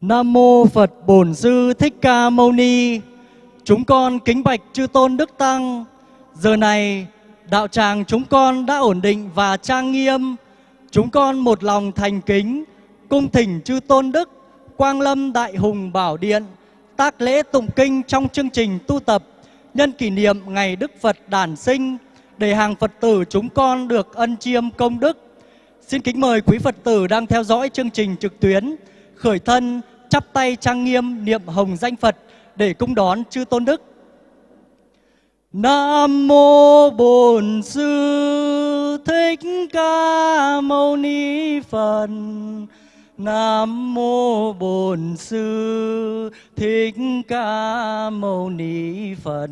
Nam mô Phật Bổn Sư Thích Ca Mâu Ni. Chúng con kính bạch chư tôn đức tăng. Giờ này, đạo tràng chúng con đã ổn định và trang nghiêm. Chúng con một lòng thành kính, cung thỉnh chư tôn đức, Quang Lâm Đại Hùng Bảo Điện, tác lễ tụng kinh trong chương trình tu tập, nhân kỷ niệm ngày Đức Phật đản sinh, để hàng Phật tử chúng con được ân chiêm công đức. Xin kính mời quý Phật tử đang theo dõi chương trình trực tuyến, khởi thân chắp tay trang nghiêm niệm hồng danh Phật để cung đón chư tôn đức. Nam mô Bổn Sư Thích Ca Mâu Ni Phật. Nam mô Bổn Sư Thích Ca Mâu Ni Phật.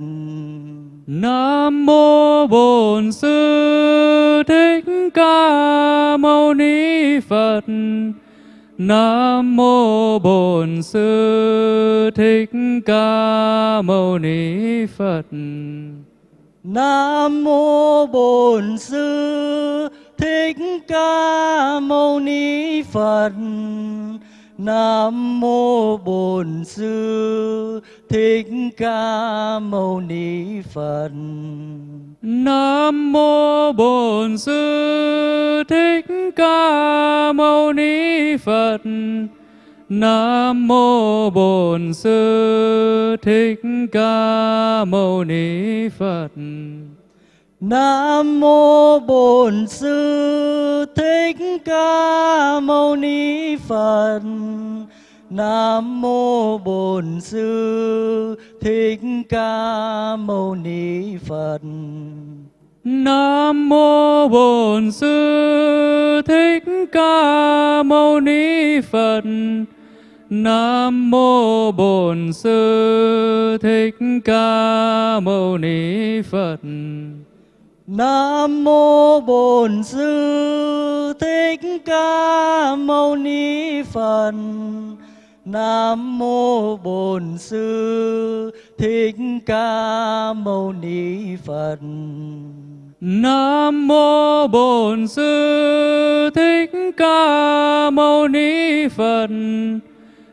Nam mô Bổn Sư Thích Ca Mâu Ni Phật. Nam mô Bổn Sư Thích Ca Mâu Ni Phật. Nam mô Bổn Sư Thích Ca Mâu Ni Phật. Nam mô Bổn Sư Thích Ca Mâu Ni Phật. Nam mô Bổn Sư Thích Ca Mâu Ni Phật. Nam mô Bổn Sư Thích Ca Mâu Ni Phật. Nam mô Bổn Sư Thích Ca Mâu Ni Phật. Nam mô Bổn Sư Thích Ca Mâu Ni Phật. Nam mô Bổn Sư Thích Ca Mâu Ni Phật. Nam mô Bổn Sư Thích Ca Mâu Ni Phật. Nam mô Bổn Sư Thích Ca Mâu Ni Phật. Nam mô Bổn Sư Thích Ca Mâu Ni Phật. Nam mô Bổn Sư Thích Ca Mâu Ni Phật.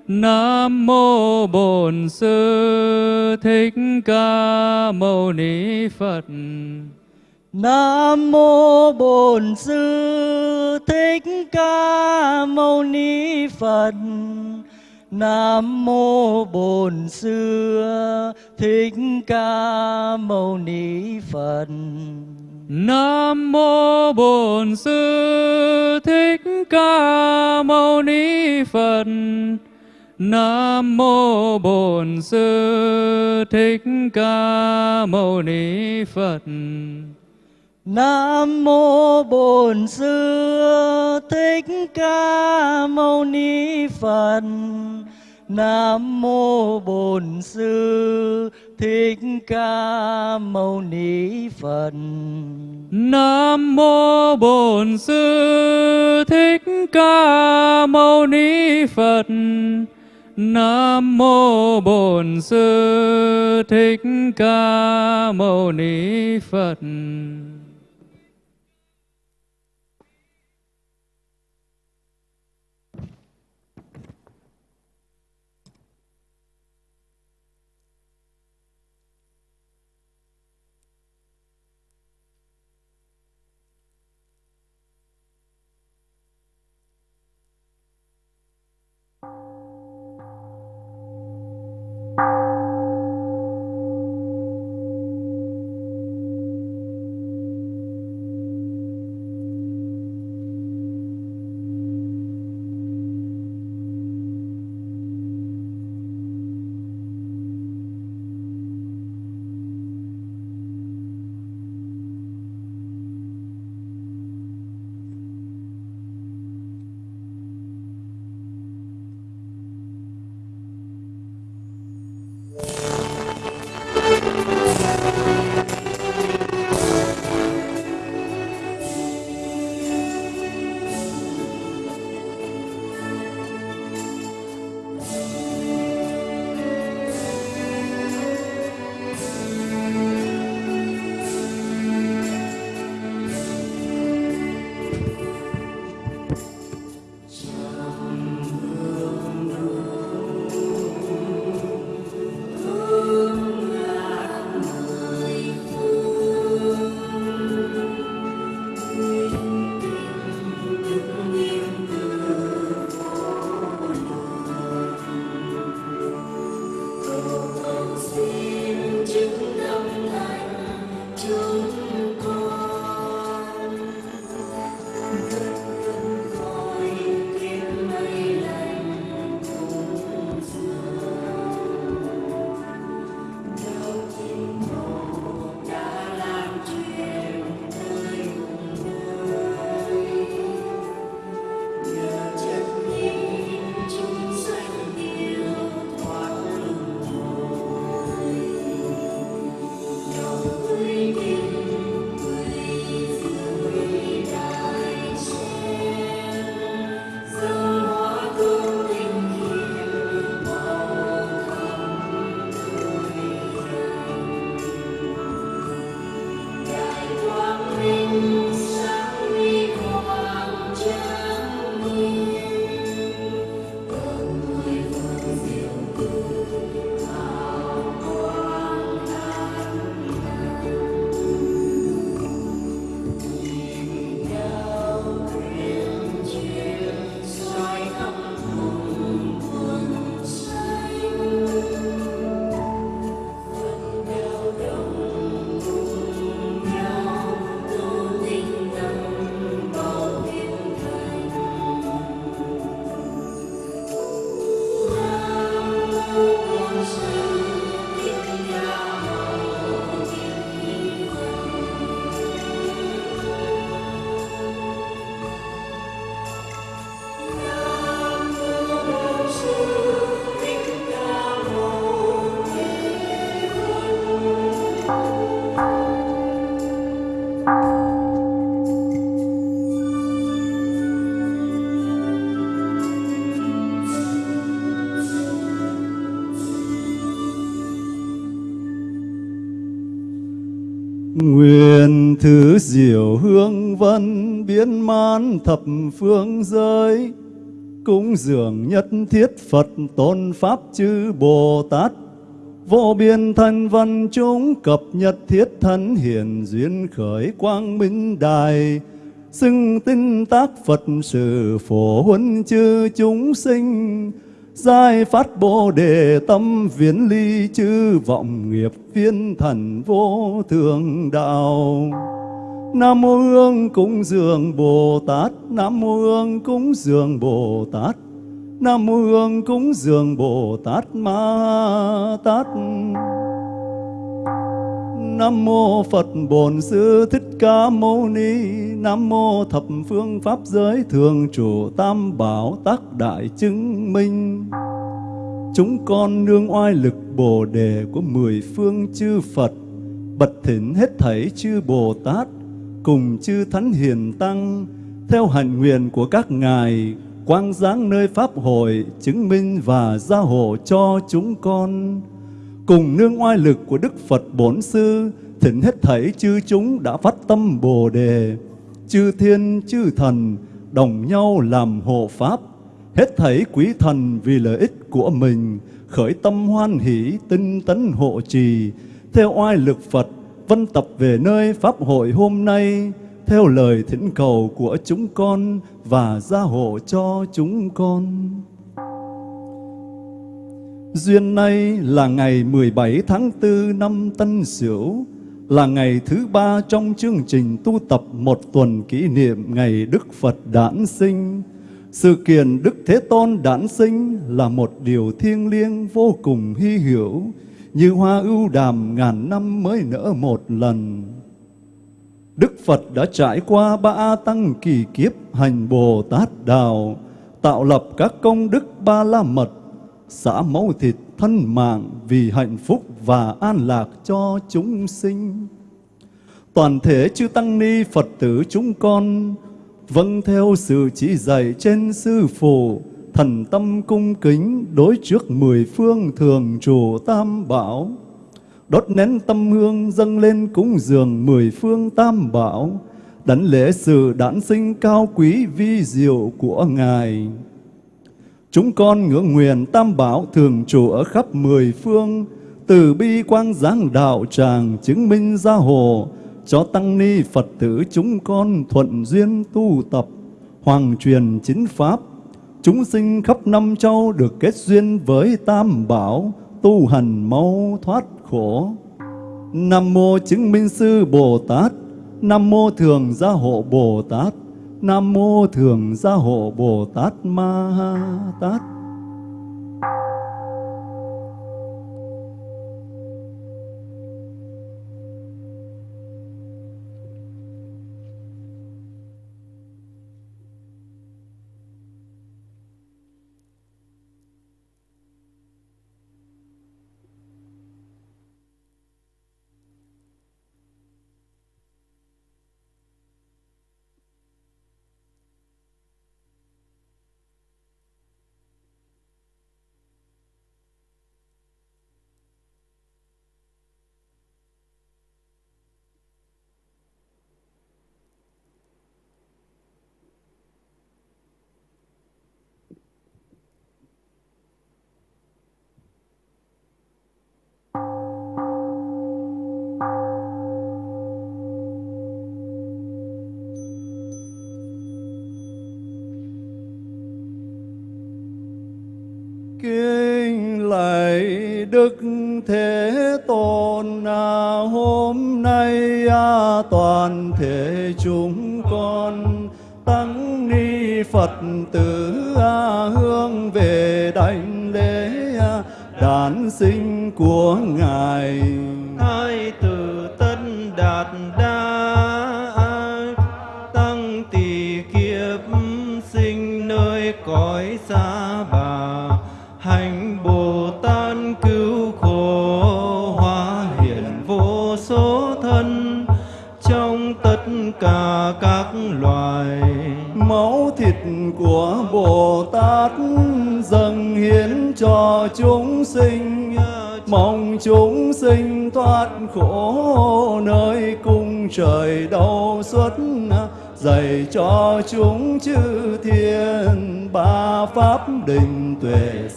Nam mô Bổn Sư Thích Ca Mâu Ni Phật. Nam mô Bổn Sư Thích Ca Mâu Ni Phật. Nam mô Bổn Sư Thích Ca Mâu Ni Phật. Nam mô Bổn Sư Thích Ca Mâu Ni Phật. Nam mô Bổn Sư Thích Ca Mâu Ni Phật. Nam mô Bổn Sư Thích Ca Mâu Ni Phật. Nam mô Bổn Sư Thích Ca Mâu Ni Phật. Nam mô Bổn Sư Thích Ca Mâu Ni Phật. Nam mô Bổn Sư Thích Ca Mâu Ni Phật. Nguyện thứ diệu hương vân biến man thập phương giới, Cúng dường nhất thiết Phật tôn Pháp chư Bồ Tát. Vô biên thân văn chúng cập nhật thiết thân hiển duyên khởi quang minh đài, Xưng tinh tác Phật sự phổ huấn chư chúng sinh. Giai phát bồ đề tâm viễn ly chư vọng nghiệp viên thần vô thường đạo. Nam mô Hương cúng dường Bồ Tát, Nam mô Hương cúng dường Bồ Tát, Nam mô Hương cúng dường Bồ Tát Ma Tát. Nam mô Phật Bổn Sư Thích Ca Mâu Ni. Nam mô Thập Phương Pháp Giới Thường Chủ Tam Bảo Tác Đại Chứng Minh. Chúng con nương oai lực Bồ Đề của mười phương chư Phật, Bật thỉnh hết thảy chư Bồ Tát Cùng chư Thánh Hiền Tăng Theo hành nguyện của các ngài, Quang giáng nơi Pháp hội Chứng minh và gia hộ cho chúng con cùng nương oai lực của Đức Phật Bổn Sư, thỉnh hết thảy chư chúng đã phát tâm Bồ Đề, chư thiên chư thần đồng nhau làm hộ Pháp, hết thảy quý thần vì lợi ích của mình, khởi tâm hoan hỷ tinh tấn hộ trì, theo oai lực Phật, vân tập về nơi Pháp hội hôm nay, theo lời thỉnh cầu của chúng con và gia hộ cho chúng con. Duyên nay là ngày 17 tháng 4 năm Tân Sửu, là ngày thứ ba trong chương trình tu tập một tuần kỷ niệm ngày Đức Phật đản sinh. Sự kiện Đức Thế Tôn đản sinh là một điều thiêng liêng vô cùng hy hữu, như hoa ưu đàm ngàn năm mới nở một lần. Đức Phật đã trải qua ba tăng kỳ kiếp hành Bồ Tát Đạo, tạo lập các công đức ba la mật xả máu thịt thân mạng vì hạnh phúc và an lạc cho chúng sinh. Toàn thể chư Tăng Ni Phật tử chúng con vâng theo sự chỉ dạy trên Sư Phụ, thần tâm cung kính đối trước mười phương thường trụ tam bảo. Đốt nén tâm hương dâng lên cúng dường mười phương tam bảo, đảnh lễ sự đản sinh cao quý vi diệu của Ngài. Chúng con ngưỡng nguyện tam bảo thường trụ ở khắp mười phương, từ bi quang giáng đạo tràng chứng minh gia hộ, cho tăng ni Phật tử chúng con thuận duyên tu tập, hoàng truyền chính pháp, chúng sinh khắp năm châu được kết duyên với tam bảo, tu hành mau thoát khổ. Nam mô chứng minh sư Bồ Tát, Nam mô thường gia hộ Bồ Tát, Nam mô Thường Gia Hộ Bồ Tát Ma Tát.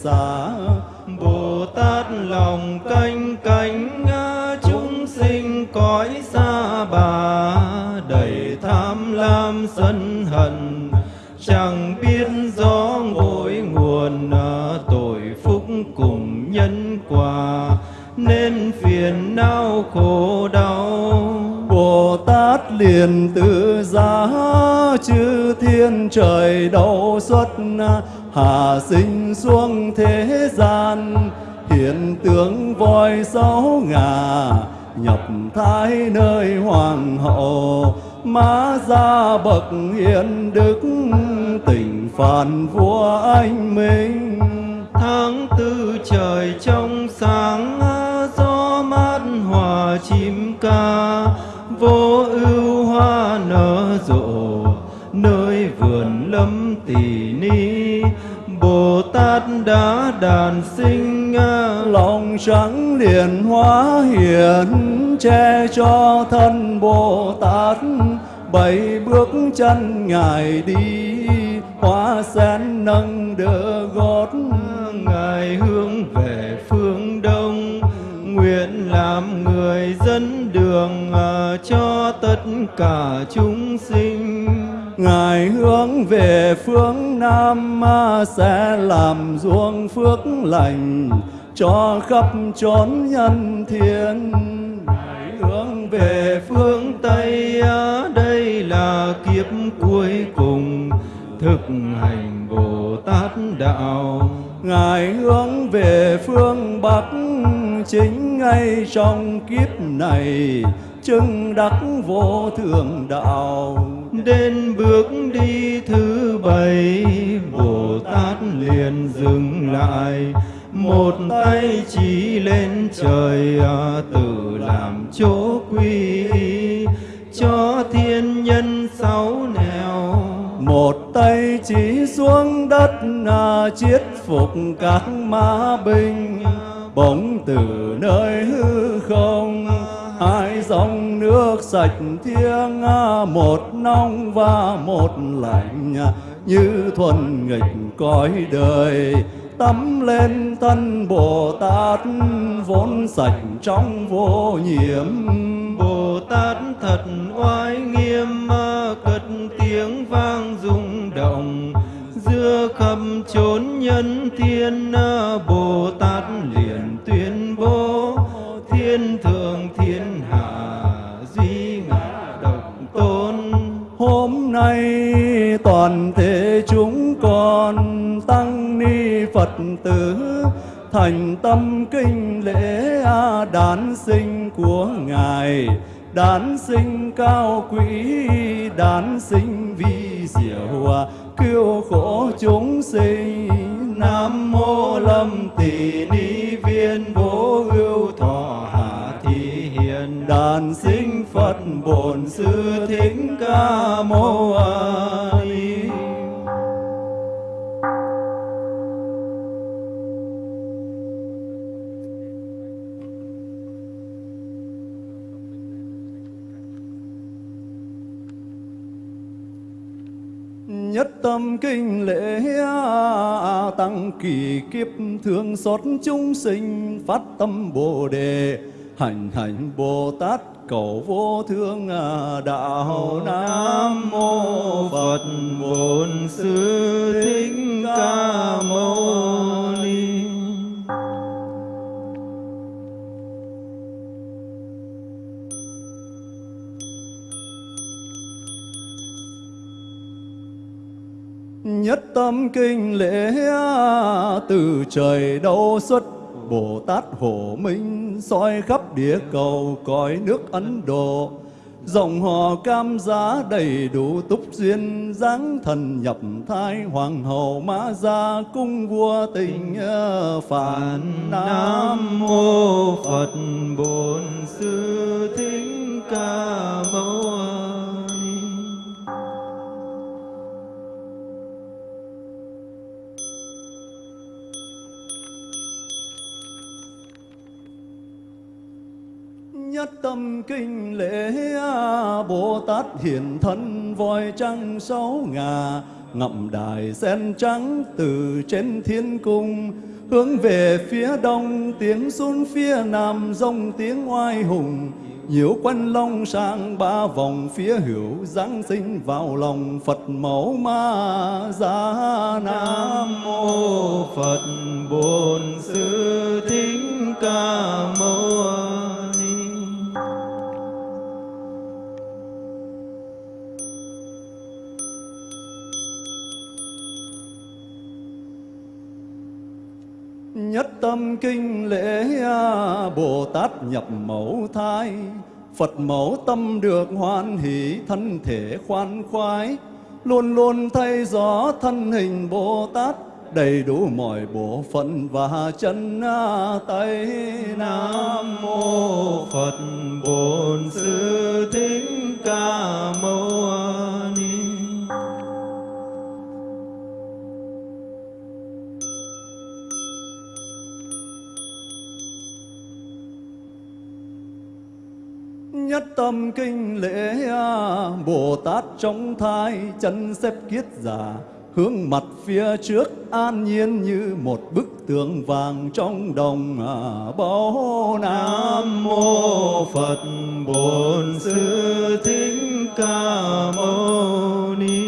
Xá Bồ Tát lòng canh cánh chúng sinh cõi xa bà, đầy tham lam sân hận, chẳng biết rõ ngôi nguồn à, tội phúc cùng nhân quả, nên phiền não khổ đau. Bồ Tát liền tự giá chư thiên trời đầu xuất à, hạ sinh xuống thế gian, hiện tướng voi sáu ngà, nhập thái nơi hoàng hậu. Má ra bậc hiền đức tỉnh phản vua anh minh. Tháng tư trời trong sáng, gió mát hòa chim ca. Vô ưu hoa nở rộ, nơi vườn lâm tỷ ni bồ tát đã đàn sinh à. lòng trắng liền hóa hiện che cho thân bồ tát bảy bước chân ngài đi hóa sen nâng đỡ gót. Ngài hướng về phương đông, nguyện làm người dẫn đường à, cho tất cả chúng sinh ngài hướng về phương nam sẽ làm ruộng phước lành cho khắp chốn nhân thiên. Ngài hướng về phương tây đây là kiếp cuối cùng thực hành bồ tát đạo ngài hướng về phương bắc chính ngay trong kiếp này, chứng đắc vô thượng đạo. Đến bước đi thứ bảy, bồ tát liền dừng lại. Một tay chỉ lên trời à, tự làm chỗ quy cho thiên nhân sáu nẻo một tay chỉ xuống đất à, chiết phục các ma binh. Bỗng từ nơi hư không hai dòng nước sạch thiêng à, một nóng và một lạnh à, như thuần nghịch cõi đời. Tắm lên thân bồ tát vốn sạch trong vô nhiễm bồ tát thật oai nghiêm cất tiếng vang rung động. Giữa khắp chốn nhân thiên bồ tát liền tuyên bố, thiên thượng, thiên hạ, duy ngã độc tôn. Hôm nay toàn thể chúng con tăng ni phật tử thành tâm kinh lễ đản sinh của ngài. Đản sinh cao quý đản sinh vi diệu cứu khổ chúng sinh, nam mô lâm tỷ ni viên vô ưu thọ hạ thị hiền. Đàn sinh phật bổn sư thích ca mâu ni. Nhất tâm kinh lễ tăng kỳ kiếp thương xót chúng sinh phát tâm bồ đề, hành hành bồ tát cầu vô thương à, đạo nam mô phật bổn sư thích ca mâu tâm kinh lễ từ trời đâu xuất, Bồ Tát hộ Minh soi khắp địa cầu cõi nước Ấn Độ. Dòng họ cam giá đầy đủ túc duyên, dáng thần nhập thai Hoàng hậu mã gia cung vua tình ờ, phản Nam mô Phật Bổn Sư Thích Ca Mâu tâm kinh lễ Bồ Tát hiện thân voi trăng sáu ngà, Ngậm đài sen trắng từ trên thiên cung, Hướng về phía đông, tiếng xuân phía nam, Rông tiếng oai hùng Nhiễu quanh long sang ba vòng phía hữu Giáng sinh vào lòng Phật mẫu ma gia Nam mô Phật Bổn Sư Thích Ca Mâu Nhất tâm kinh lễ Bồ Tát nhập mẫu thai. Phật mẫu tâm được hoan hỷ, Thân thể khoan khoái. Luôn luôn thay gió thân hình Bồ Tát Đầy đủ mọi bộ phận và chân tay. Nam mô Phật Bổn Sư Thích Ca Mâu tâm kinh lễ Bồ Tát trong thai chân xếp kiết già Hướng mặt phía trước an nhiên như một bức tường vàng trong đồng à, nam Nam mô Phật Bổn Sư Thích Ca Mâu Ni.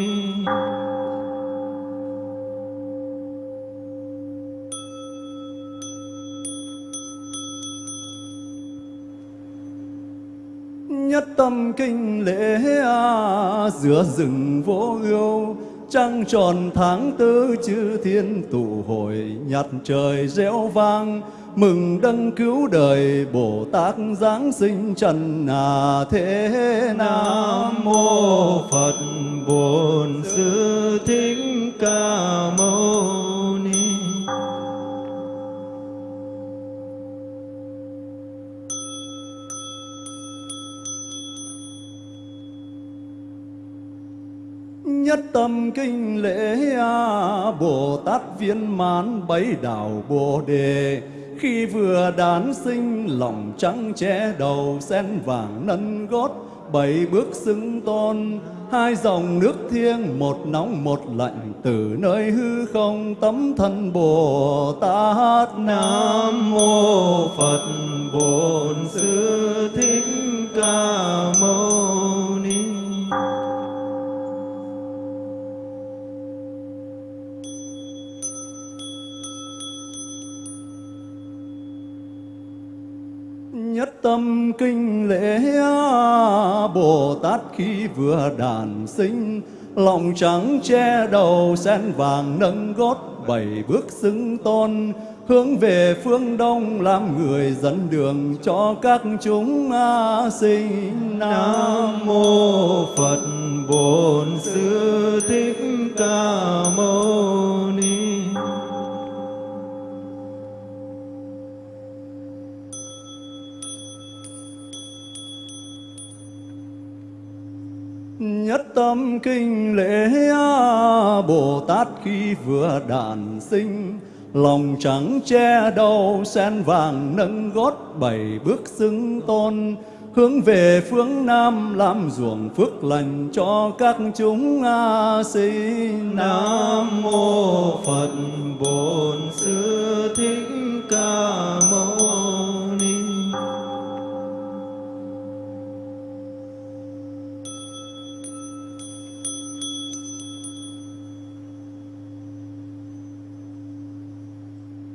Tâm kinh lễ à, giữa rừng vô ưu Trăng tròn tháng tư chư thiên tụ hội Nhặt trời reo vang mừng đấng cứu đời Bồ Tát Giáng sinh trần à thế Nam mô Phật Bổn Sư Thích Ca Mâu Nhất tâm kinh lễ à, Bồ Tát viên mãn bấy đạo Bồ Đề. Khi vừa đán sinh lòng trắng che đầu Sen vàng nâng gót bảy bước xưng tôn. Hai dòng nước thiêng một nóng một lạnh Từ nơi hư không tấm thân Bồ Tát. Nam mô Phật Bổn Sư Thích Ca Mâu tâm kinh lễ Bồ Tát khi vừa đàn sinh, Lòng trắng che đầu sen vàng nâng gót Bảy bước xứng tôn, Hướng về phương đông làm người dẫn đường cho các chúng a sinh Nam mô Phật. Bổn Sư Thích Ca Mâu Ni. Nhất tâm kinh lễ Bồ Tát khi vừa đàn sinh. Lòng trắng che đầu, sen vàng nâng gót bảy bước xưng tôn. Hướng về phương Nam làm ruộng phước lành cho các chúng a sinh Nam mô. Phật Bổn Sư Thích Ca Mâu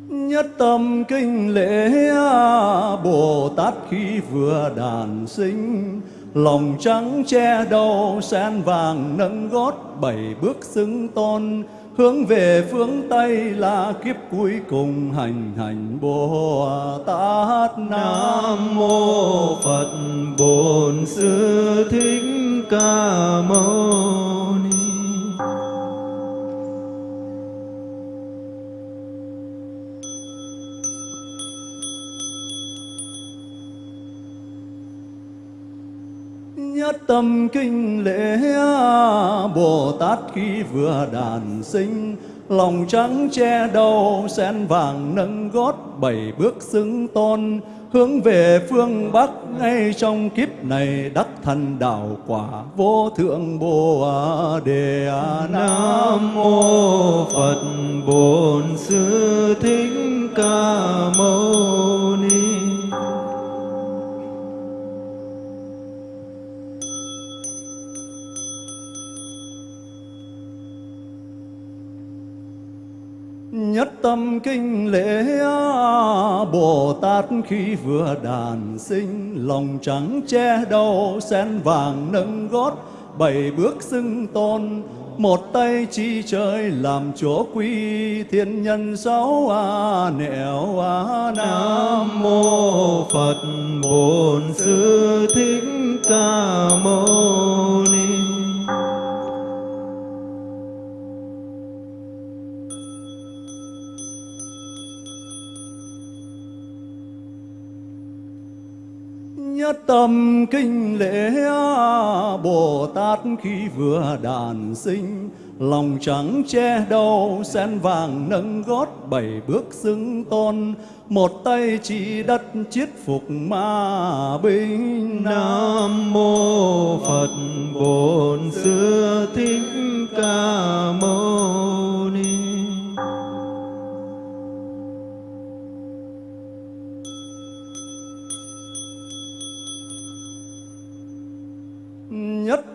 Nhất tâm kinh lễ Bồ Tát khi vừa đàn sinh, Lòng trắng che đầu sen vàng nâng gót, bảy bước xưng tôn. Hướng về phương Tây là kiếp cuối cùng hành hành Bồ Tát Nam Nam mô Phật Bổn Sư Thích Ca Mâu. Tâm kinh lễ Bồ Tát khi vừa đàn sinh. Lòng trắng che đầu, sen vàng nâng gót, bảy bước xứng tôn. Hướng về phương Bắc, ngay trong kiếp này, đắc thành đạo quả vô thượng Bồ Đề Nam mô Phật Bổn Sư Thích Ca Mâu Nhất tâm kinh lễ Bồ Tát khi vừa đàn sinh, Lòng trắng che đầu sen vàng nâng gót, Bảy bước xưng tôn. Một tay chi trời làm chỗ quy, thiên nhân sáu a nẻo a nam mô phật bổn sư thích ca mâu ni. Nhất tâm kinh lễ Bồ Tát khi vừa đàn sinh, Lòng trắng che đầu sen vàng nâng gót bảy bước xưng tôn. Một tay chỉ đất chiết phục ma binh. Nam mô Phật Bổn Sư Thích Ca Mâu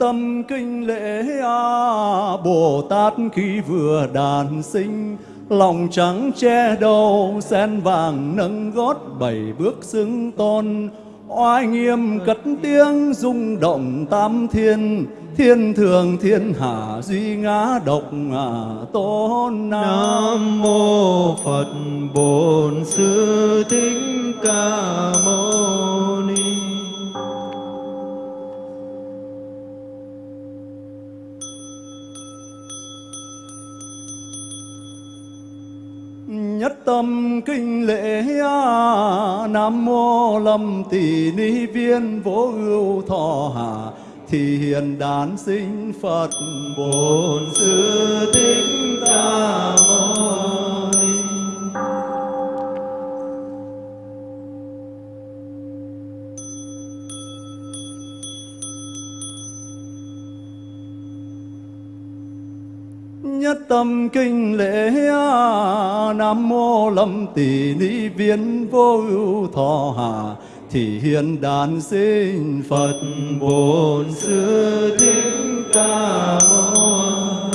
tâm kinh lễ a Bồ Tát khi vừa đàn sinh lòng trắng che đầu sen vàng nâng gót bảy bước xứng tôn. Oai nghiêm cất tiếng rung động tam thiên thiên thường thiên hạ duy ngã độc à, tôn nam mô phật bổn sư thích ca mâu nhất tâm kinh lễ nam mô lâm tỷ ni viên vô ưu thọ hạ. Thì hiền đản sinh phật bổn sư thích ca mâu nhất tâm kinh lễ nam mô lâm tỷ ni viên vô ưu thọ hạ thì hiện đàn sinh phật bổn sư thích ca mâu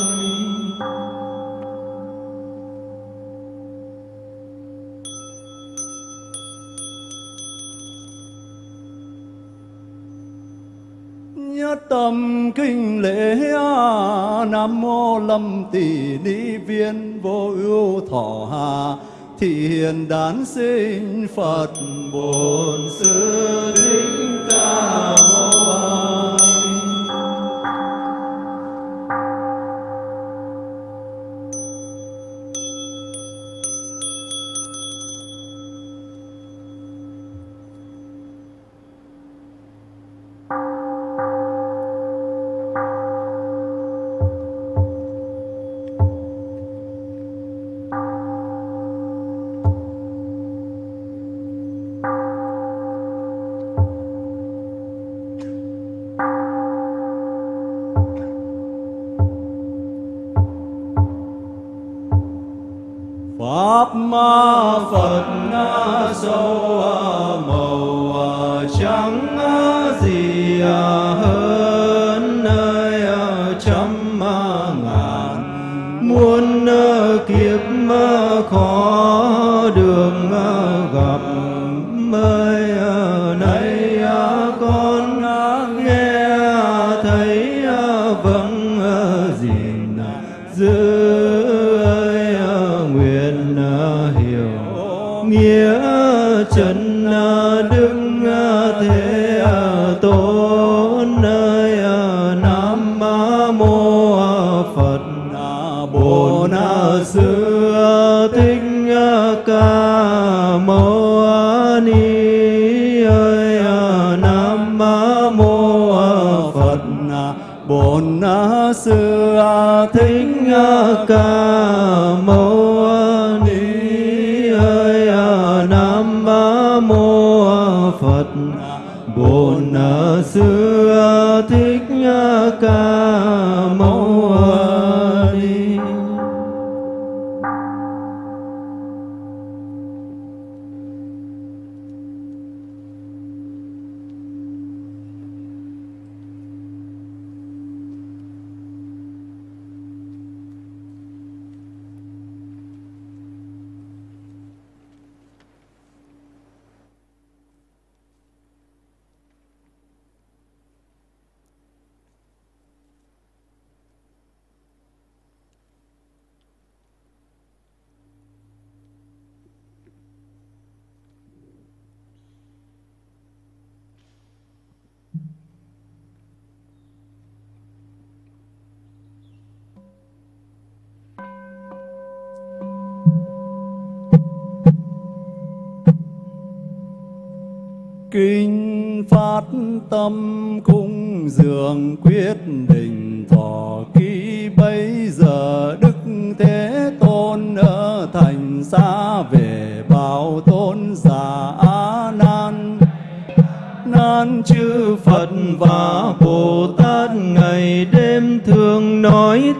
tâm kinh lễ nam mô lâm tỷ ni viên vô ưu thọ hà. Thị hiền đản sinh phật bổn sư thích ca mâu phật, bổn sư, thích ca mâu ni ơi. Nam mô phật, bổn sư, thích ca mâu ni ơi. Nam mô sư, thích ca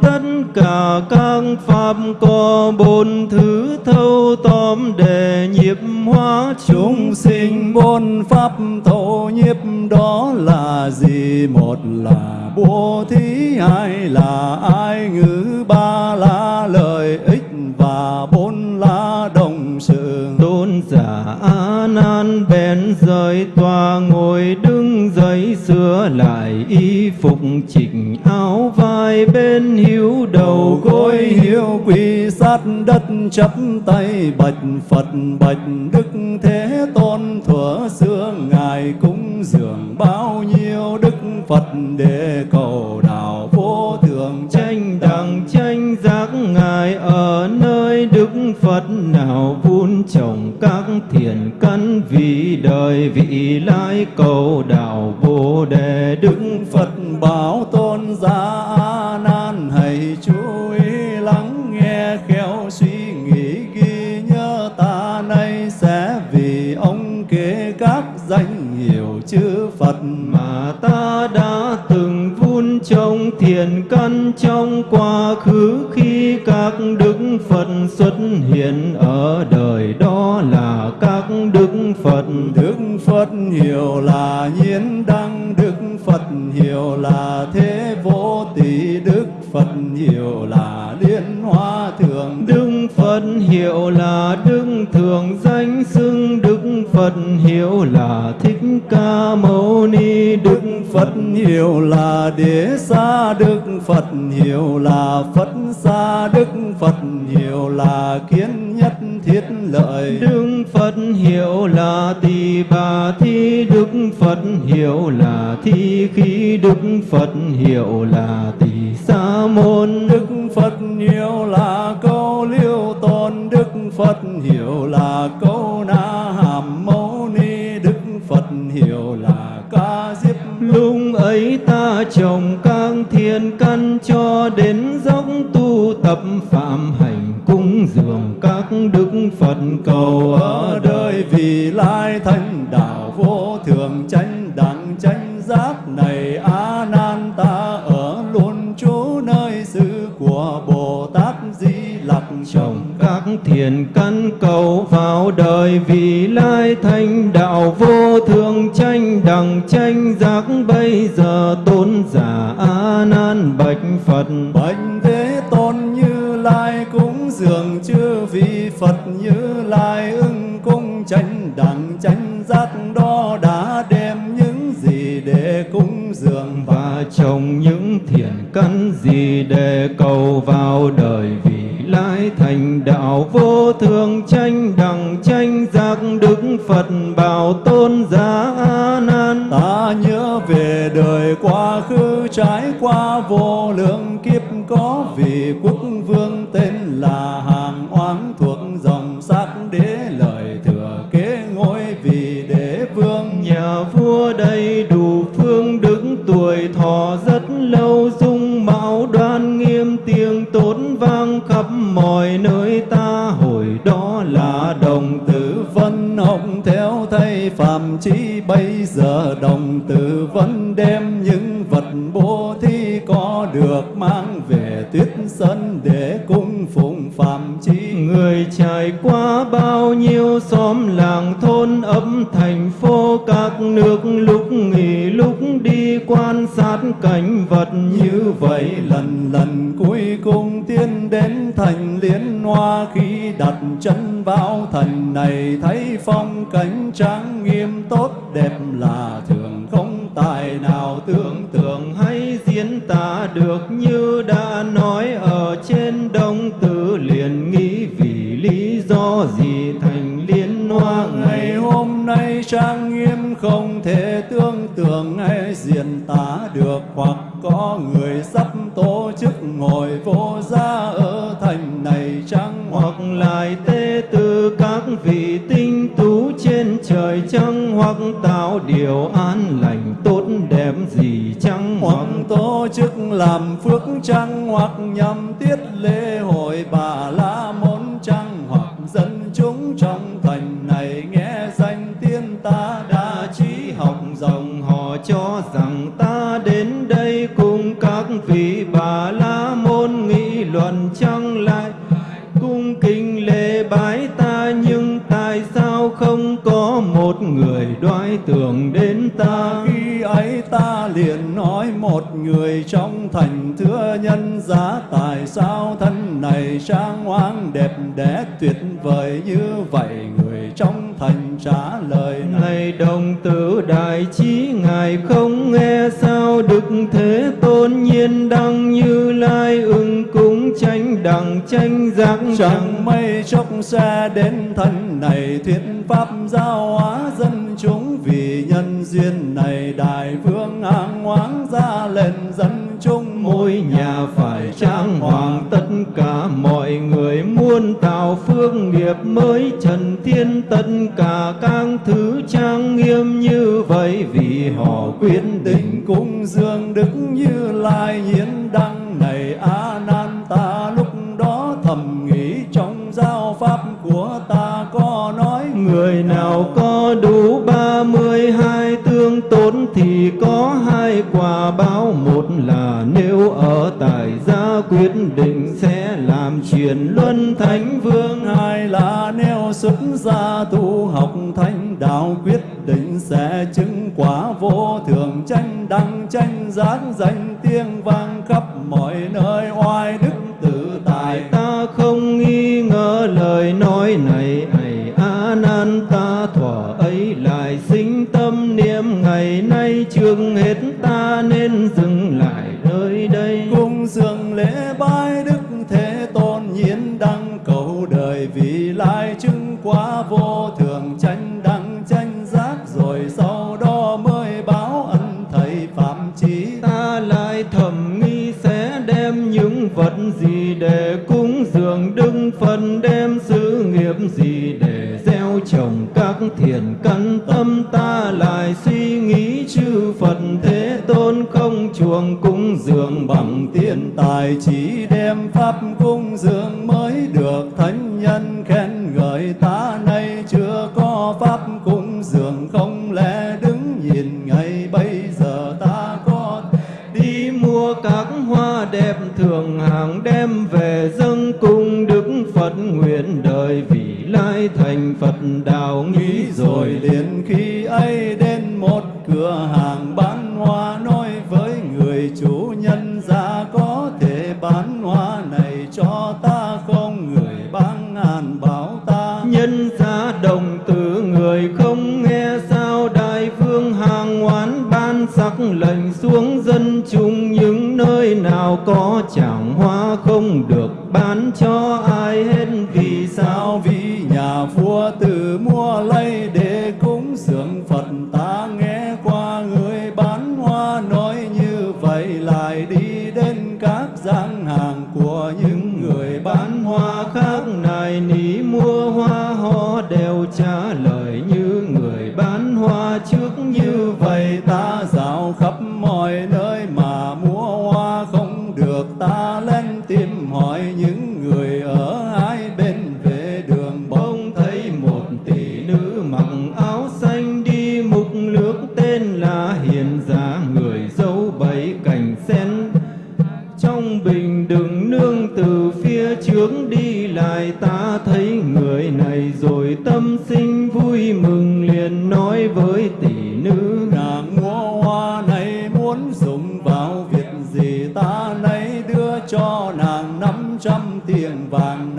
tất cả các pháp có bốn thứ thâu tóm để nhiếp hóa chúng sinh. Bốn pháp thâu nhiếp đó là gì? Một là bố thí hai là ai ngữ ba là lợi ích và bốn là đồng sự. Tôn giả nan bèn rời tòa y phục chỉnh áo vai bên hiếu đầu gối. Hiếu quỳ sát đất chắp tay, bạch phật, bạch đức thế tôn, thuở xưa ngài cúng dường bao nhiêu đức phật để cầu đạo vô thượng. Nơi đức phật nào vun trồng các thiện căn vì đời vị lai cầu đạo vô đề. Đức phật bảo tôn giả a nan hãy chú ý lắng nghe khéo suy nghĩ ghi nhớ ta nay sẽ vì ông kể các danh hiệu chư phật mà ta vun trồng thiện căn trong quá khứ khi các đức phật xuất hiện ở đời đó là các đức phật. Đức phật hiệu là nhiên đăng đức phật hiệu là thế vô tỷ đức phật hiệu là liên hoa thượng. Đức phật hiệu là đức thường danh xưng phật hiệu là thích ca mâu ni đức phật hiệu là đế sa đức phật hiệu là phật sa đức phật hiệu là kiến nhất thiết lợi. Đức phật hiệu là tỳ bà thi đức phật hiệu là thi khí đức phật hiệu là tỳ sa môn. Đức phật hiệu là câu liêu tôn đức phật hiệu là câu na hàm hiệu là ca diếp. Lúc ấy ta trồng các thiên căn cho đến dốc tu tập phạm hành cúng dường các đức phật cầu ở đời vì lai thanh đạo vô thường tranh đẳng tranh giác này thiền căn cầu vào đời vì lai thanh đạo vô thường tranh đẳng tranh giác. Bây giờ tôn giả a nan bạch phật. Bạch thế tôn như lai cúng dường chư vị phật như lai ưng cung tranh đẳng tranh giác. Đó đã đem những gì để cúng dường và trồng những thiện căn gì để cầu vào đời vì lai thành đạo vô thường tranh đẳng tranh giác đức phật bảo tôn giá a nan. Ta nhớ về đời quá khứ trải qua vô lượng kiếp có vị quốc vương tên là hàng oán thuộc dòng sắc đế lời thừa kế ngôi vị đế vương. Nhà vua đầy đủ phương đức tuổi thọ rất lâu đồng tử vân hồng theo thầy phạm chi bây giờ đồng tử vẫn đem những vật bố thí có được mang về tuyết sân để cung phụng phạm chi Người trải qua bao nhiêu xóm làng thôn ấm thành phố các nước lúc nghỉ cảnh vật như vậy, lần lần cuối cùng tiến đến thành liên hoa khi đặt chân vào thành này. Thấy phong cảnh trang nghiêm tốt đẹp là thường không tài nào tưởng tượng hay diễn tả được như đã nói. Ở trên đông tử liền nghĩ vì lý do gì thành liên hoa ngày hôm nay trang nghiêm không thể tương tưởng hay diễn tả được hoặc có người sắp tổ chức ngồi vô gia ở thành này chăng? Hoặc lại tê từ các vị tinh tú trên trời trăng hoặc tạo điều an lành tốt đẹp gì chăng? Hoặc tổ chức làm phước trăng hoặc nhằm tiết lễ hội bà la môn trăng hoặc dân chúng trong thành này nghe danh tiên ta liền nói một người trong thành thưa nhân giá tại sao thân này trang hoang đẹp đẽ tuyệt vời như vậy người trong thành trả lời này. Này đồng tử đại trí Ngài không nghe sao Đức Thế Tôn nhiên đăng như lai ưng cúng tranh đẳng tranh giác chẳng mấy chốc sẽ đến thân này thuyết pháp giáo hóa dân chúng vì nhân duyên này đại vương an ngoáng ra lên dân chúng. Mỗi nhà phải trang hoàng tất cả mọi người muốn tạo phước nghiệp mới. Trần thiên tất cả các thứ trang nghiêm như vậy vì họ quyết định. Cung dương đức như lai nhiên đăng này a nan ta lúc đó thầm nghĩ trong giáo pháp của ta có nói Người nào có hai tốn thì có hai quả báo. Một là nếu ở tại gia quyết định sẽ làm truyền luân thánh vương. Hai là nếu xuất gia tu học thánh đạo quyết định sẽ chứng quả vô thường. Tranh đăng, tranh giác danh tiếng vang khắp mọi nơi. Oai đức tự tại ta không nghi ngờ lời nói này ấy nan ta thỏa ấy lại sinh tâm niệm ngày nay trước hết ta nên dừng lại nơi đây. Cung dường lễ bái đức thế tôn nhiên đăng cầu đời vì lai chứng quá vô thường tranh đăng tranh giác rồi sau đó mới báo ân thầy phạm chí. Ta lại thầm nghi sẽ đem những vật gì để cúng dường đức phật đem sự nghiệp gì để trồng các thiền căn tâm ta lại suy nghĩ chư phật thế tôn không chuồng cúng dường bằng tiền tài, chỉ đem pháp cung dường mới được. Thánh nhân khen ngợi ta nay chưa có pháp cung dường, không lẽ đứng nhìn ngay bây giờ ta có đi mua các hoa đẹp thường hàng đem về dâng cung đức phật nguyện đời vì lai thành phật đạo nghĩ rồi liền khi ấy đến một cửa hàng bán hoa nói với người chủ nhân ra có thể bán hoa này cho ta không? Người bán ngàn bảo ta nhân giá đồng tử người không nghe sao? Đại vương hàng oán ban sắc lệnh xuống dân chúng những nơi nào có chẳng hoa không được bán cho trăm tiền vàng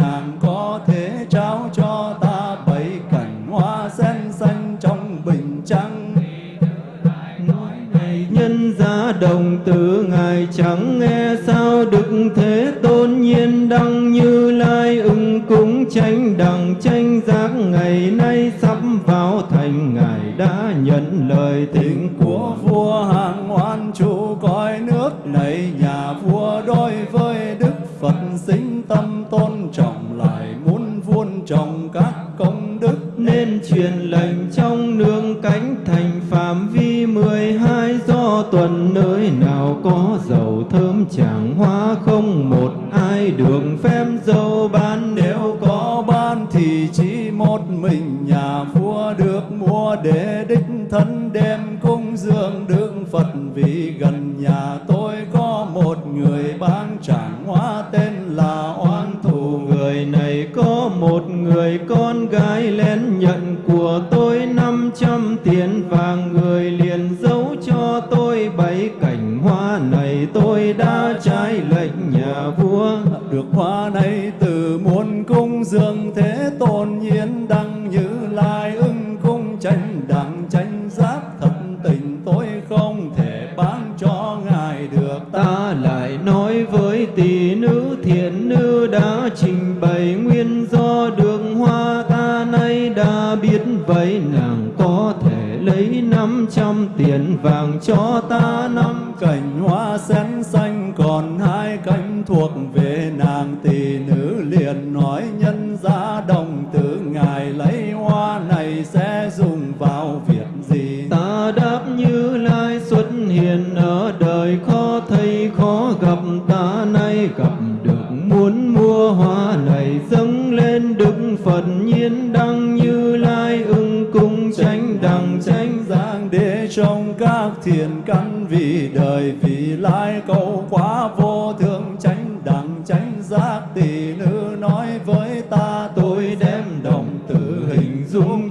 về nàng tỷ nữ liền nói nhân gia đồng tử ngài lấy hoa này sẽ dùng vào việc gì? Ta đáp như lai xuất hiện ở đời khó thấy khó gặp ta nay gặp được. Muốn mua hoa này dâng lên đức phật nhiên đăng như lai ưng cung tranh đẳng tranh giang để trong các thiền căn vì đời vì lai cầu quá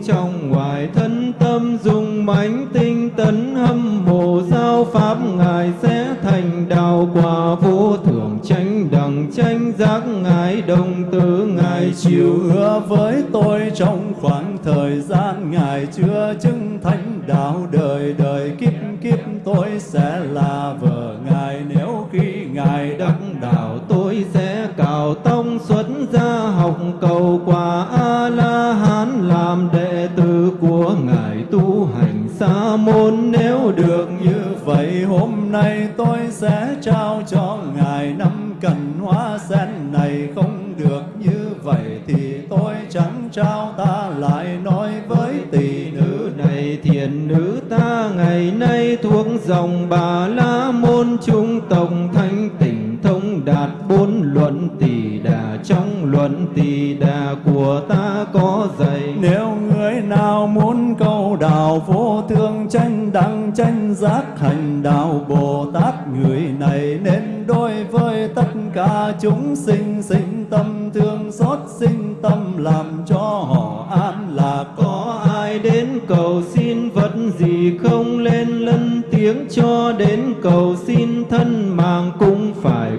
trong ngoài thân tâm dùng mãnh tinh tấn hâm mộ giao pháp ngài sẽ thành đạo quả vô thượng tranh đẳng tranh giác ngài đồng tử ngài chịu hứa với tôi trong khoảng thời gian ngài chưa chứng thánh đạo đời đời kiếp kiếp tôi sẽ là vợ ngài. Nếu khi ngài đắc đạo tôi sẽ cào tông xuất gia học cầu quả a la hán làm đệ sa môn, nếu được như vậy, hôm nay tôi sẽ trao cho ngài năm cành hoa sen này. Không được như vậy thì tôi chẳng trao ta lại. Nói với tỷ nữ này, thiền nữ ta, ngày nay thuộc dòng bà la môn trung tổng thanh tỉnh thông đạt bốn luận tỷ trong luận tỳ đà của ta có dạy. Nếu người nào muốn cầu đạo vô thương tranh đăng tranh giác hành đạo Bồ Tát, người này nên đối với tất cả chúng sinh sinh tâm thương xót, sinh tâm làm cho họ an lạc có ai đến cầu xin vật gì không, lên lân tiếng cho đến cầu xin thân mạng cũng phải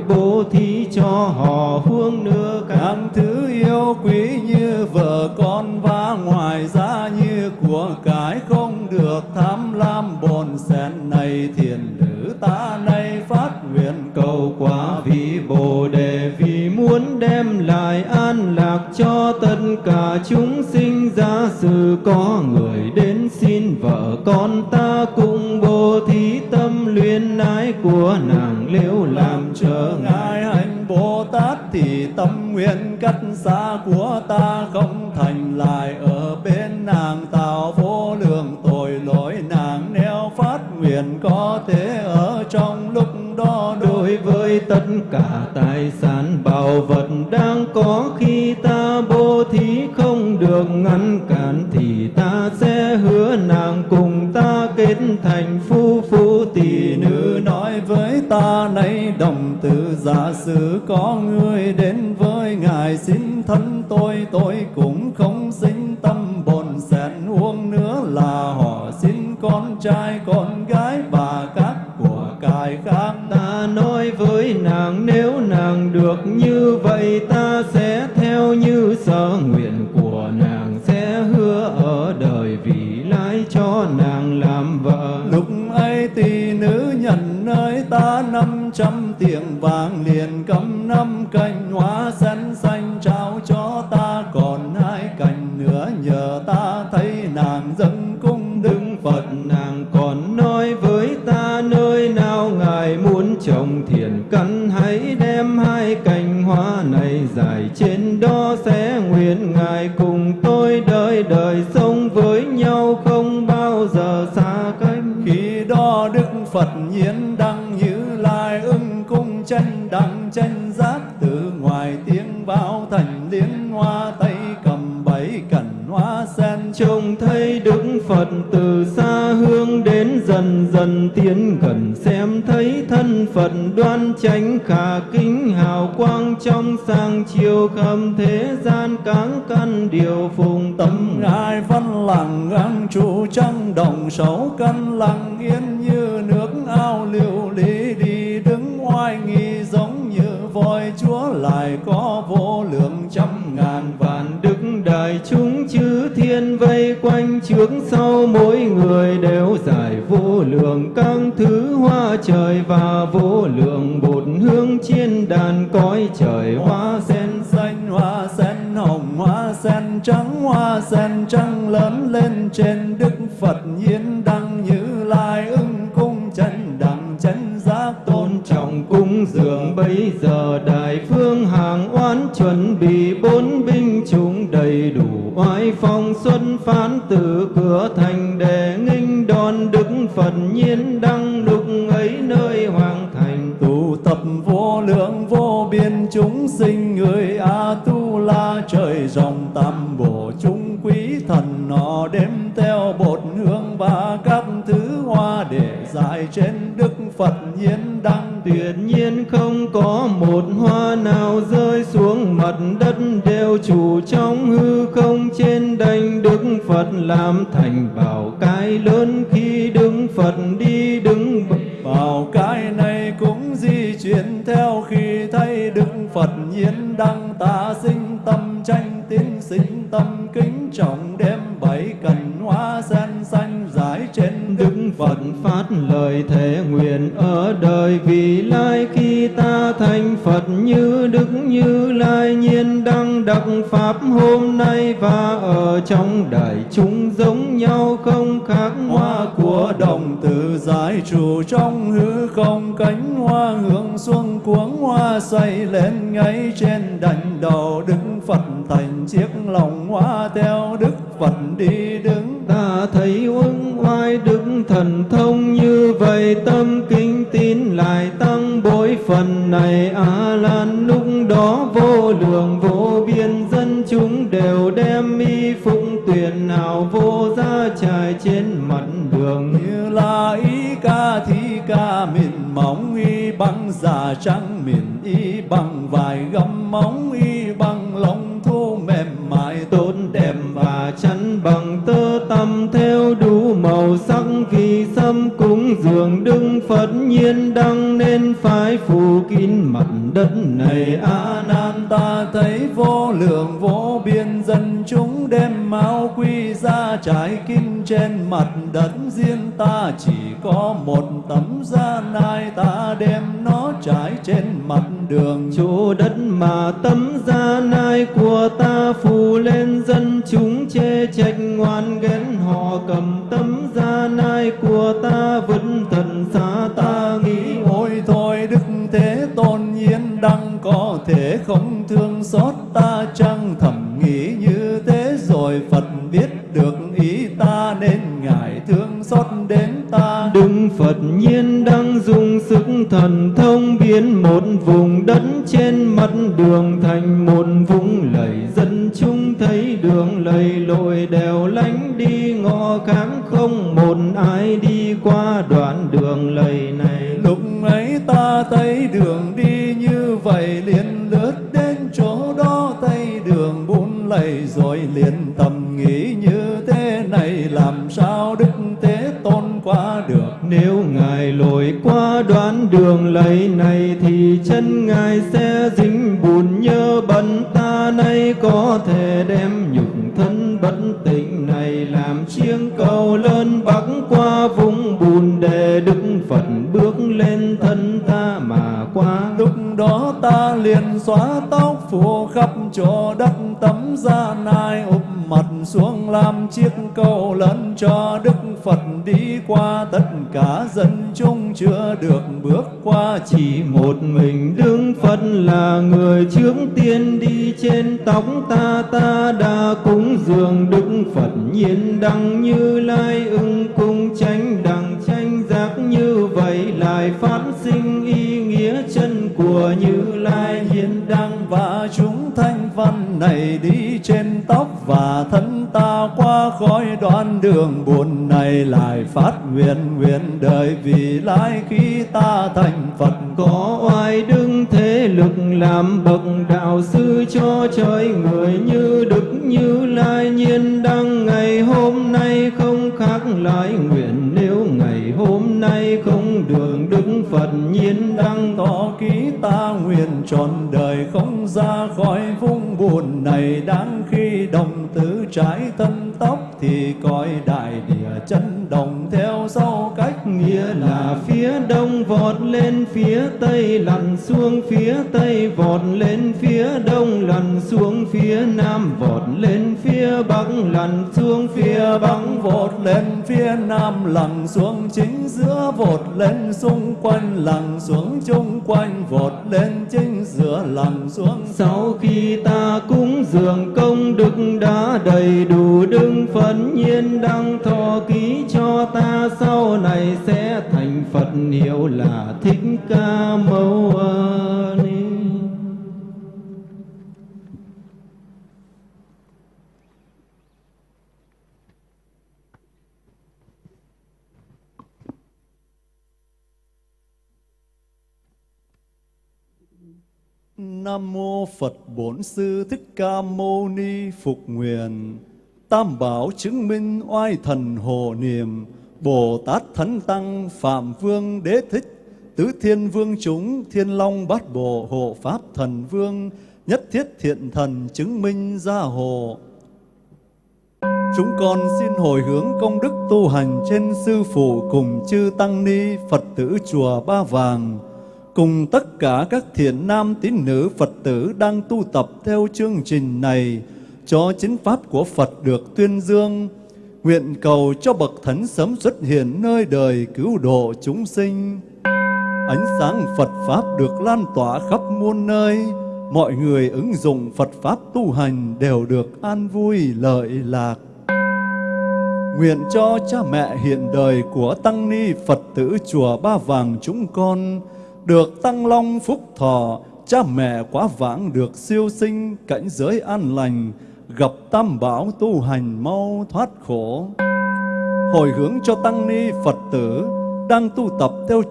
họ huông nữa các thứ yêu quý như vợ con và ngoài ra như của cái không được tham lam bồn sen này. Thiền nữ ta nay phát nguyện cầu quả vị bồ đề, vì muốn đem lại an lạc cho tất cả chúng sinh. Giả sử có người đến xin vợ con ta cùng bố thí tâm luyến ái của nàng liễu làm trở ngại hạnh bồ tát thì tâm nguyện cách xa của ta không thành lại ở bên nàng. Tạo vô lượng tội lỗi nàng nếu phát nguyện có thể ở trong lúc đó đối với tất cả tài sản bảo vật đang có khi ta từ giả sử có người đến với ngài, xin thân tôi tôi cũng không xin tâm bồn xẹt uống nữa là họ xin con trai, con gái và các của cải khác. Ta nói với nàng, nếu nàng được như vậy, ta sẽ theo như sở nguyện của nàng, sẽ hứa ở đời vì lãi cho nàng là ta năm trăm tiền vàng liền cầm năm cành hoa sen xanh trao cho ta. Còn hai cành nữa nhờ ta, thấy nàng dâng cung đứng Phật, Nàng còn đoan chánh khả kính hào quang trong sang chiều khắp thế gian cáng căn điều phùng tâm. Ngài văn lặng ngang trụ trăng đồng sấu căn lặng yên như nước ao liều lý đi đứng oai nghi giống như voi chúa lại có vô lượng trăm ngàn vạn đức đại chúng chư thiên vây quanh trước sau mỗi người đều giải vô lượng các thứ hoa trời và vô lượng bột hương trên đàn cõi trời. Hoa sen xanh, hoa sen hồng, hoa sen trắng, hoa sen trắng lớn lên trên đức phật nhiên đăng như lai ưng cung chân đẳng chân giác tôn trọng cung dường. Bây giờ đại phương hàng oán chuẩn bị bốn binh chúng đầy đủ oai phong xuân phán từ cửa thành đề phật nhiên đăng lúc ấy nơi hoàng thành, tụ tập vô lượng vô biên chúng sinh người a tu la trời dòng tam bổ chúng quý thần nọ đem theo bột hương và các thứ dài trên đức phật nhiên đăng. Tuyệt nhiên không có một hoa nào rơi xuống mặt đất đều chủ trong hư không. Trên đành đức phật làm thành bảo cái lớn khi đức phật đi đứng. Bảo cái này cũng di chuyển theo khi phật nhiên đăng ta sinh tâm tranh tiến sinh tâm kính trọng đem bảy cành hoa sen xanh giải trên đức phật phát lời thể nguyện ở đời vì lai khi ta thành Phật như Đức Như Lai nhiên đăng đắc Pháp hôm nay và ở trong đại chúng giống nhau không khác hoa của đồng tử giải trụ trong hư không cánh hoa hương xuân cuống hoa xoay lên ngay trên đành đầu đức phật thành chiếc lòng hoa theo đức phật đi đứng. Ta thấy uống oai đức thần thông như vậy tâm kính tin lại tăng bội phần này. A lan lúc đó vô lượng vô biên dân chúng đều đem y phụng tuyển nào vô ra trải trên mặt đường. Như là ý ca thi ca mịn móng y băng già trắng miền y bằng vài gấm móng y bằng lông thô mềm mại tốt đẹp và chắn bằng tơ tằm theo đủ màu sắc vì xâm cúng dường đức Phật nhiên đăng nên phải phủ kín mặt đất này. A nan ta thấy vô lượng vô biên, dân chúng đem máu quy ra trải kinh trên mặt đất. Riêng ta chỉ có một tấm da nai, ta đem nó trải trên mặt đường. Chỗ đất mà tấm da nai của ta phủ lên dân chúng chê trách ngoan ghen họ cầm tấm da nai của ta vứt thần xa ta. Nghĩ ôi thôi đức thế tôn nhiên đăng có thể không thương xót ta chăng? Thầm nghĩ như thế rồi phật biết được ý ta nên ngài thương xót đến ta. Đức Phật nhiên đang dùng sức thần thông biến một vùng đất trên mặt đường thành một vũng lầy, dân chúng thấy đường lầy lội đèo lánh đi, ngõ kháng không một ai đi qua đoạn đường lầy này. Lúc ấy ta thấy đường đi như vậy, liền lướt đến chỗ đó, thấy đường bún lầy, rồi liền tầm nghĩ như thế này, làm sao đức thế qua được. Nếu Ngài lội qua đoạn đường lầy này Thì chân Ngài sẽ dính bùn nhơ bẩn. Ta nay có thể đem nhục thân bất tịnh này Làm chiêng cầu lớn bắc qua vùng bùn Để Đức Phật bước lên thân ta mà qua đó ta liền xóa tóc phủ khắp chỗ đất, tấm da nai ụp mặt xuống làm chiếc cầu lớn cho Đức Phật đi qua. Tất cả dân chúng chưa được bước qua, Chỉ một mình Đức Phật là người trước tiên đi trên tóc ta. Ta đã cúng dường Đức Phật nhiên đăng như lai ưng, cung tranh đằng tranh giác như vậy, lại phát sinh của như lai hiến đăng và chúng thanh văn này đi trên tóc và thân ta qua khói đoạn đường buồn này lại phát nguyện nguyện đời vì lai khi ta thành Phật. Có oai đứng thế lực làm bậc đạo sư cho trời người như đức như lai nhiên đăng ngày hôm nay không khác lại nguyện. Nếu ngày hôm nay không được phật nhiên đăng tỏ ký ta nguyện trọn đời không ra khỏi vung buồn này. Đáng khi đồng tử trái thân tóc thì coi đại địa chân đồng theo sau cách nghĩa là phía đông vọt lên phía tây, lặn xuống phía tây vọt lên phía đông, lặn xuống phía nam vọt lên phía bắc, lặn xuống phía bắc vọt lên phía nam, lặn xuống chính giữa vọt lên xung quanh, lặn xuống chung quanh vọt lên chính giữa, lặn xuống. Sau khi ta cúng dường công đức đã đầy đủ, đứng phấn nhiên đang thọ ký cho ta, sau này sẽ thành Phật hiệu là Thích Ca Mâu Ni. Nam mô Phật Bổn Sư Thích Ca Mâu Ni Phục Nguyện. Tam bảo chứng minh oai thần hồ niệm, Bồ Tát Thánh Tăng Phạm Vương Đế Thích, Tứ Thiên Vương chúng Thiên Long Bát Bộ Hộ Pháp Thần Vương, Nhất Thiết Thiện Thần chứng minh gia hộ. Chúng con xin hồi hướng công đức tu hành trên Sư Phụ cùng chư Tăng Ni Phật tử Chùa Ba Vàng, cùng tất cả các thiện nam tín nữ Phật tử đang tu tập theo chương trình này, cho chính Pháp của Phật được tuyên dương, nguyện cầu cho Bậc Thánh sớm xuất hiện nơi đời cứu độ chúng sinh. Ánh sáng Phật Pháp được lan tỏa khắp muôn nơi, mọi người ứng dụng Phật Pháp tu hành đều được an vui lợi lạc. Nguyện cho cha mẹ hiện đời của Tăng Ni Phật tử Chùa Ba Vàng chúng con được tăng long phúc thọ, cha mẹ quá vãng được siêu sinh cảnh giới an lành, gặp tam bảo tu hành mau thoát khổ. Hồi hướng cho tăng ni Phật tử đang tu tập theo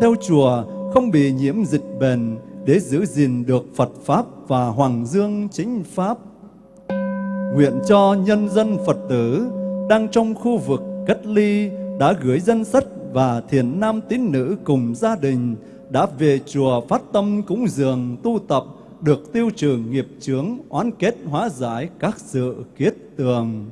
theo chùa, không bị nhiễm dịch bền để giữ gìn được Phật Pháp và Hoàng Dương chính Pháp. Nguyện cho nhân dân Phật tử đang trong khu vực cách ly đã gửi dân sách và thiền nam tín nữ cùng gia đình đã về chùa phát tâm cúng dường tu tập được tiêu trừ nghiệp chướng oán kết hóa giải các sự kiết tường.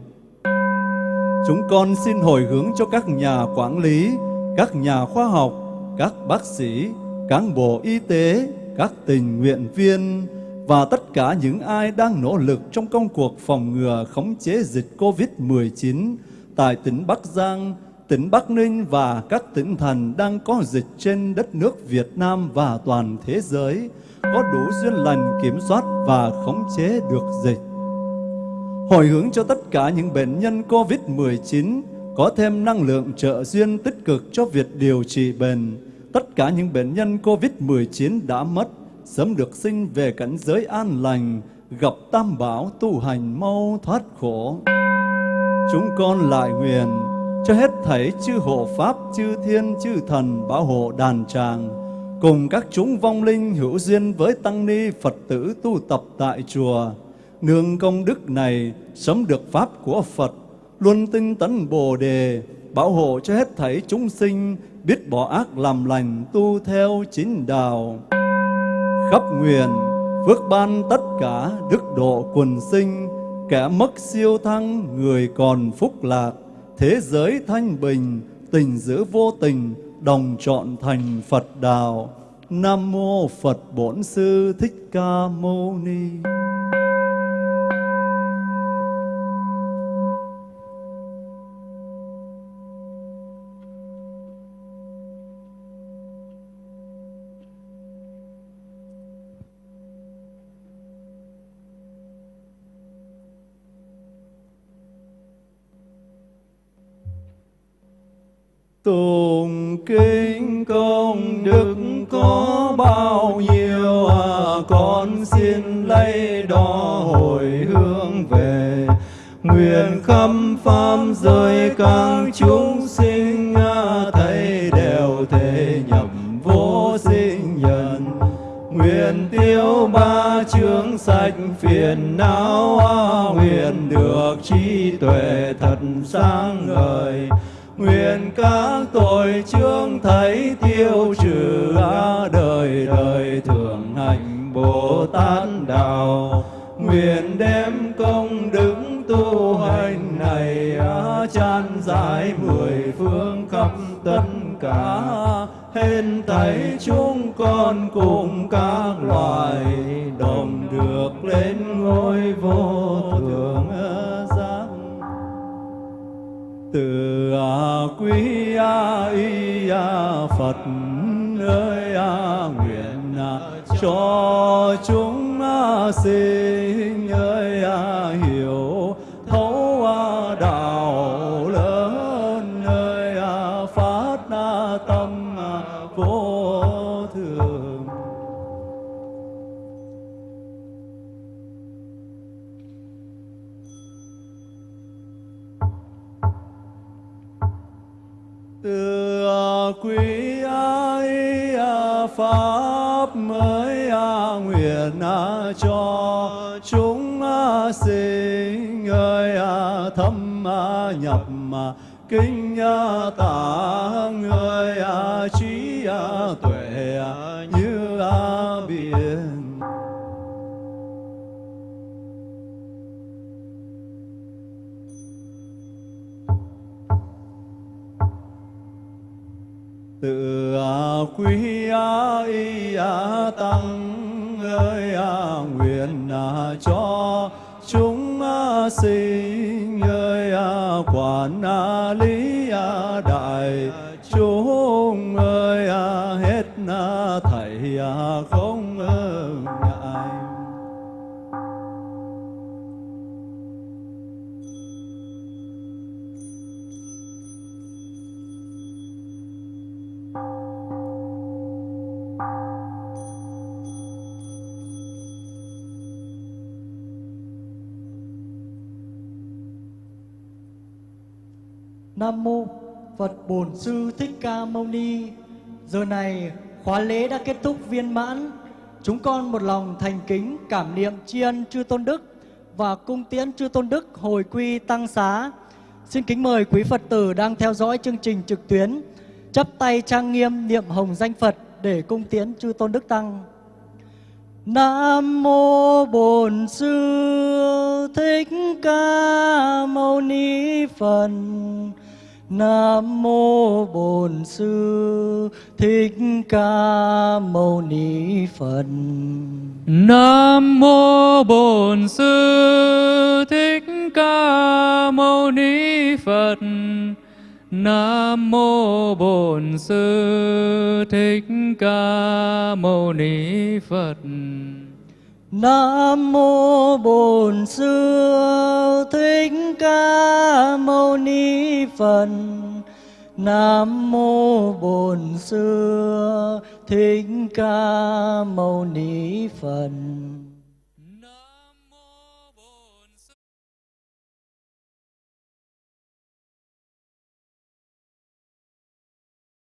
Chúng con xin hồi hướng cho các nhà quản lý, các nhà khoa học, các bác sĩ, cán bộ y tế, các tình nguyện viên và tất cả những ai đang nỗ lực trong công cuộc phòng ngừa khống chế dịch COVID-19 tại tỉnh Bắc Giang, tỉnh Bắc Ninh và các tỉnh thành đang có dịch trên đất nước Việt Nam và toàn thế giới có đủ duyên lành kiểm soát và khống chế được dịch. Hồi hướng cho tất cả những bệnh nhân COVID-19 có thêm năng lượng trợ duyên tích cực cho việc điều trị bệnh. Tất cả những bệnh nhân COVID-19 đã mất sớm được sinh về cảnh giới an lành, gặp tam bảo tu hành mau thoát khổ. Chúng con lại nguyện cho hết thảy chư hộ pháp, chư thiên, chư thần bảo hộ đàn tràng, cùng các chúng vong linh hữu duyên với tăng ni Phật tử tu tập tại chùa. Nương công đức này sống được pháp của Phật, luôn tinh tấn Bồ đề, bảo hộ cho hết thảy chúng sinh, biết bỏ ác làm lành, tu theo chính đạo. Khắp nguyện, phước ban tất cả, đức độ quần sinh, kẻ mất siêu thăng, người còn phúc lạc, thế giới thanh bình, tình giữa vô tình, đồng chọn thành Phật đạo. Nam mô Phật Bổn Sư Thích Ca Mâu Ni. Tùng kính công đức có bao nhiêu à, con xin lấy đó hồi hướng về. Nguyện khâm pháp giới các chúng sinh à, thấy đều thể nhập vô sinh nhân. Nguyện tiêu ba chướng sạch phiền não à, nguyện được trí tuệ thật sáng ngời nguyện các tội chương thấy tiêu trừ đời đời thường hành bồ tát đạo. Nguyện đem công đức tu hành này chan giải mười phương khắp tất cả. Hên thấy chúng con cùng các loài đồng được lên ngôi vô từ a quý a y a phật ơi a nguyện a cho chúng a sinh pháp mới nguyện cho chúng sinh ơi thâm nhập kinh tạng người trí tuệ tự à, quý y tăng ơi à, nguyện à, cho chúng sinh ơi quản lý đại chúng ơi hết thảy không Nam mô Phật Bổn Sư Thích Ca Mâu Ni. Giờ này, khóa lễ đã kết thúc viên mãn. Chúng con một lòng thành kính, cảm niệm tri ân chư tôn đức và cung tiễn chư tôn đức hồi quy tăng xá. Xin kính mời quý Phật tử đang theo dõi chương trình trực tuyến chắp tay trang nghiêm niệm hồng danh Phật để cung tiễn chư tôn đức tăng. Nam mô Bổn Sư Thích Ca Mâu Ni Phật. Nam mô Bổn Sư Thích Ca Mâu Ni Phật. Nam mô Bổn Sư Thích Ca Mâu Ni Phật. Nam mô Bổn Sư Thích Ca Mâu Ni Phật. Nam mô Bổn Sư Thích Ca Mâu Ni Phật. Nam mô Bổn Sư Thích Ca Mâu Ni Phật.